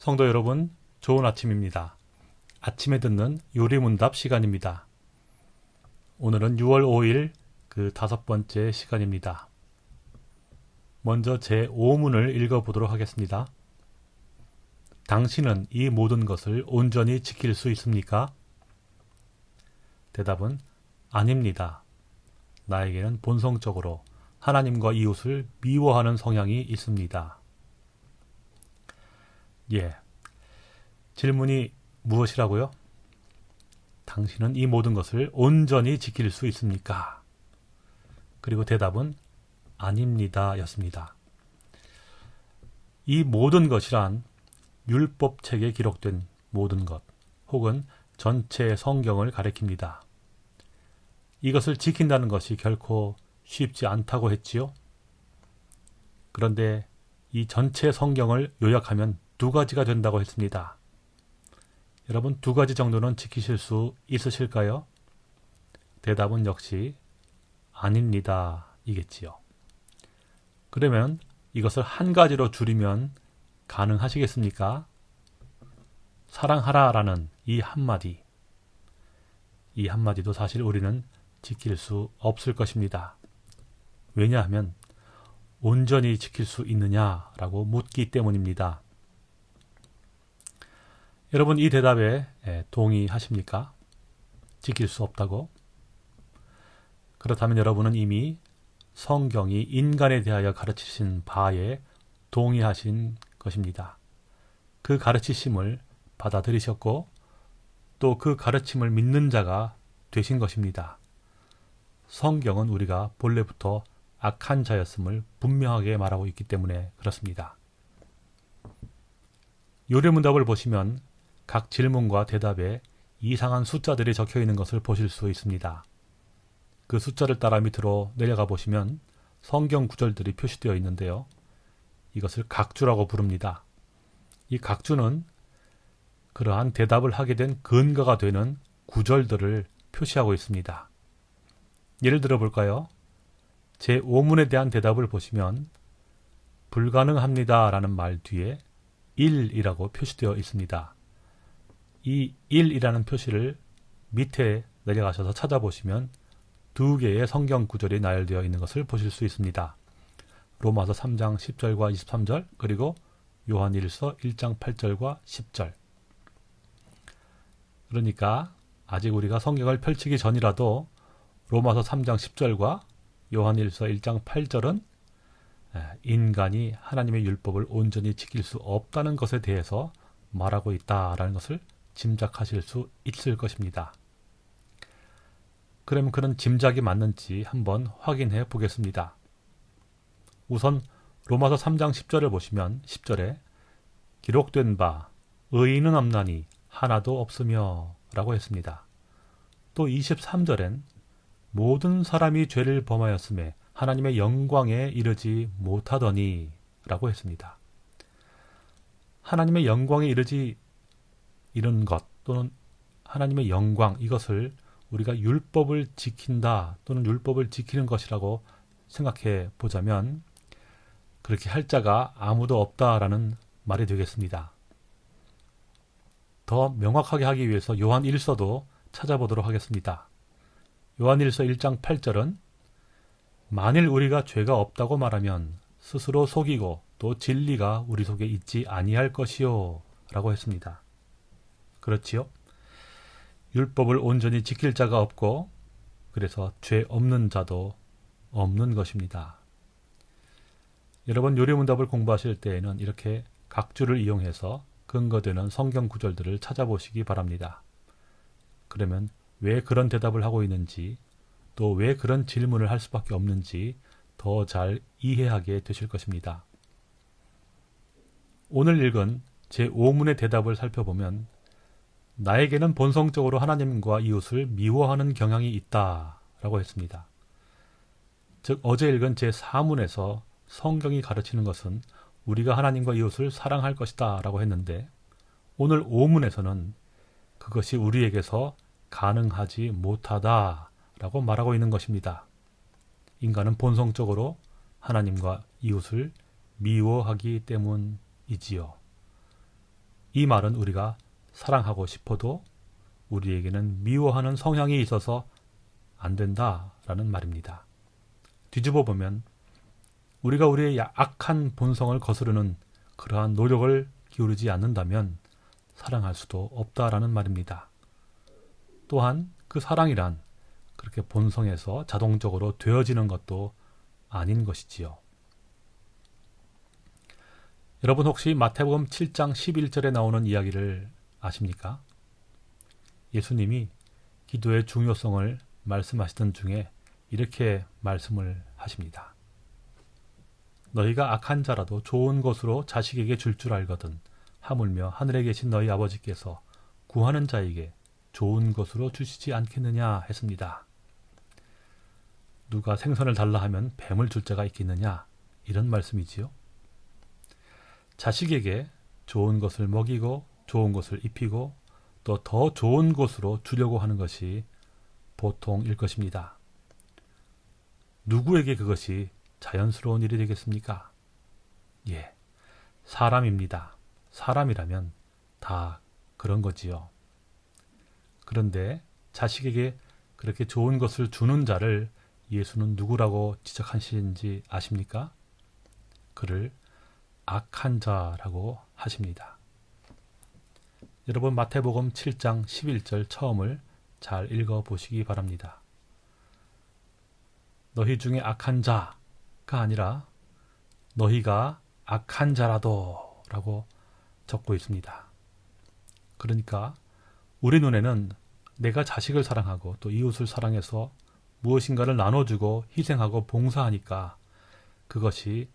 성도 여러분, 좋은 아침입니다. 아침에 듣는 요리문답 시간입니다. 오늘은 6월 5일 그 다섯 번째 시간입니다. 먼저 제 5문을 읽어보도록 하겠습니다. 당신은 이 모든 것을 온전히 지킬 수 있습니까? 대답은 아닙니다. 나에게는 본성적으로 하나님과 이웃을 미워하는 성향이 있습니다. 예. 질문이 무엇이라고요? 당신은 이 모든 것을 온전히 지킬 수 있습니까? 그리고 대답은 아닙니다 였습니다. 이 모든 것이란 율법책에 기록된 모든 것 혹은 전체 성경을 가리킵니다. 이것을 지킨다는 것이 결코 쉽지 않다고 했지요. 그런데 이 전체 성경을 요약하면 두 가지가 된다고 했습니다. 여러분 두 가지 정도는 지키실 수 있으실까요? 대답은 역시 아닙니다. 이겠지요. 그러면 이것을 한 가지로 줄이면 가능하시겠습니까? 사랑하라 라는 이 한마디. 이 한마디도 사실 우리는 지킬 수 없을 것입니다. 왜냐하면 온전히 지킬 수 있느냐라고 묻기 때문입니다. 여러분 이 대답에 동의하십니까? 지킬 수 없다고? 그렇다면 여러분은 이미 성경이 인간에 대하여 가르치신 바에 동의하신 것입니다. 그 가르치심을 받아들이셨고 또 그 가르침을 믿는 자가 되신 것입니다. 성경은 우리가 본래부터 악한 자였음을 분명하게 말하고 있기 때문에 그렇습니다. 요리문답을 보시면 각 질문과 대답에 이상한 숫자들이 적혀 있는 것을 보실 수 있습니다. 그 숫자를 따라 밑으로 내려가 보시면 성경 구절들이 표시되어 있는데요. 이것을 각주라고 부릅니다. 이 각주는 그러한 대답을 하게 된 근거가 되는 구절들을 표시하고 있습니다. 예를 들어 볼까요? 제 5문에 대한 대답을 보시면 불가능합니다 라는 말 뒤에 1이라고 표시되어 있습니다. 이 1이라는 표시를 밑에 내려가셔서 찾아보시면 두 개의 성경 구절이 나열되어 있는 것을 보실 수 있습니다. 로마서 3장 10절과 23절 그리고 요한일서 1장 8절과 10절 그러니까 아직 우리가 성경을 펼치기 전이라도 로마서 3장 10절과 요한일서 1장 8절은 인간이 하나님의 율법을 온전히 지킬 수 없다는 것에 대해서 말하고 있다라는 것을 짐작하실 수 있을 것입니다. 그럼 그런 짐작이 맞는지 한번 확인해 보겠습니다. 우선 로마서 3장 10절을 보시면 10절에 기록된 바 의인은 없나니 하나도 없으며 라고 했습니다. 또 23절엔 모든 사람이 죄를 범하였음에 하나님의 영광에 이르지 못하더니 라고 했습니다. 하나님의 영광에 이르지 이런 것 또는 하나님의 영광 이것을 우리가 율법을 지킨다 또는 율법을 지키는 것이라고 생각해 보자면 그렇게 할 자가 아무도 없다라는 말이 되겠습니다. 더 명확하게 하기 위해서 요한 1서도 찾아보도록 하겠습니다. 요한 1서 1장 8절은 만일 우리가 죄가 없다고 말하면 스스로 속이고 또 진리가 우리 속에 있지 아니할 것이요 라고 했습니다. 그렇지요? 율법을 온전히 지킬 자가 없고 그래서 죄 없는 자도 없는 것입니다. 여러분 요리문답을 공부하실 때에는 이렇게 각주를 이용해서 근거되는 성경 구절들을 찾아보시기 바랍니다. 그러면 왜 그런 대답을 하고 있는지 또 왜 그런 질문을 할 수밖에 없는지 더 잘 이해하게 되실 것입니다. 오늘 읽은 제5문의 대답을 살펴보면 나에게는 본성적으로 하나님과 이웃을 미워하는 경향이 있다 라고 했습니다. 즉 어제 읽은 제4문에서 성경이 가르치는 것은 우리가 하나님과 이웃을 사랑할 것이다 라고 했는데 오늘 5문에서는 그것이 우리에게서 가능하지 못하다 라고 말하고 있는 것입니다. 인간은 본성적으로 하나님과 이웃을 미워하기 때문이지요. 이 말은 우리가 사랑하고 싶어도 우리에게는 미워하는 성향이 있어서 안 된다라는 말입니다. 뒤집어 보면 우리가 우리의 악한 본성을 거스르는 그러한 노력을 기울이지 않는다면 사랑할 수도 없다라는 말입니다. 또한 그 사랑이란 그렇게 본성에서 자동적으로 되어지는 것도 아닌 것이지요. 여러분 혹시 마태복음 7장 11절에 나오는 이야기를 아십니까? 예수님이 기도의 중요성을 말씀하시던 중에 이렇게 말씀을 하십니다. 너희가 악한 자라도 좋은 것으로 자식에게 줄줄 알거든 하물며 하늘에 계신 너희 아버지께서 구하는 자에게 좋은 것으로 주시지 않겠느냐 했습니다. 누가 생선을 달라 하면 뱀을 줄 자가 있겠느냐 이런 말씀이지요. 자식에게 좋은 것을 먹이고 좋은 것을 입히고 또 더 좋은 것으로 주려고 하는 것이 보통일 것입니다. 누구에게 그것이 자연스러운 일이 되겠습니까? 예, 사람입니다. 사람이라면 다 그런 거지요. 그런데 자식에게 그렇게 좋은 것을 주는 자를 예수는 누구라고 지적하시는지 아십니까? 그를 악한 자라고 하십니다. 여러분 마태복음 7장 11절 처음을 잘 읽어 보시기 바랍니다. 너희 중에 악한 자가 아니라 너희가 악한 자라도 라고 적고 있습니다. 그러니까 우리 눈에는 내가 자식을 사랑하고 또 이웃을 사랑해서 무엇인가를 나눠주고 희생하고 봉사하니까 그것이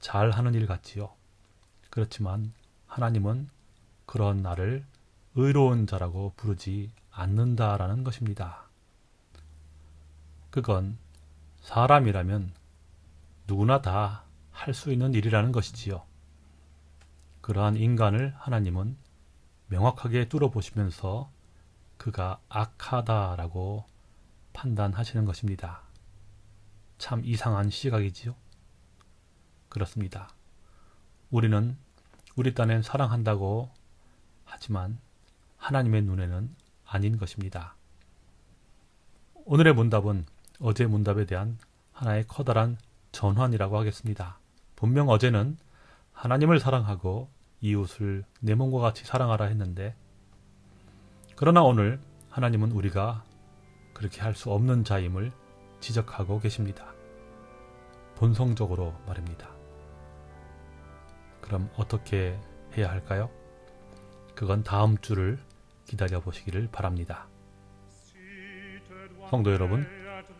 잘하는 일 같지요. 그렇지만 하나님은 그런 나를 의로운 자라고 부르지 않는다라는 것입니다. 그건 사람이라면 누구나 다 할 수 있는 일이라는 것이지요. 그러한 인간을 하나님은 명확하게 뚫어보시면서 그가 악하다라고 판단하시는 것입니다. 참 이상한 시각이지요. 그렇습니다. 우리는 우리 딴엔 사랑한다고 하지만 하나님의 눈에는 아닌 것입니다. 오늘의 문답은 어제 문답에 대한 하나의 커다란 전환이라고 하겠습니다. 분명 어제는 하나님을 사랑하고 이웃을 내 몸과 같이 사랑하라 했는데 그러나 오늘 하나님은 우리가 그렇게 할 수 없는 자임을 지적하고 계십니다. 본성적으로 말입니다. 그럼 어떻게 해야 할까요? 그건 다음 주를 기다려 보시기를 바랍니다. 성도 여러분,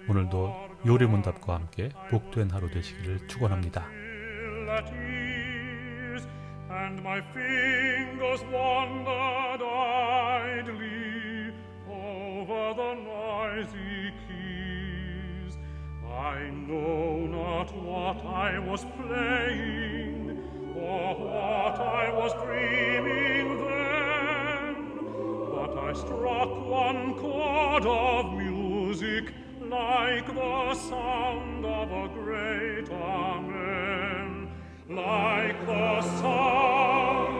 오늘도 요리문답과 함께 복된 하루 되시기를 축원합니다. And my fingers wandered idly over the noisy keys. I know not what I was playing or what I was dreaming struck one chord of music like the sound of a great amen, like the sound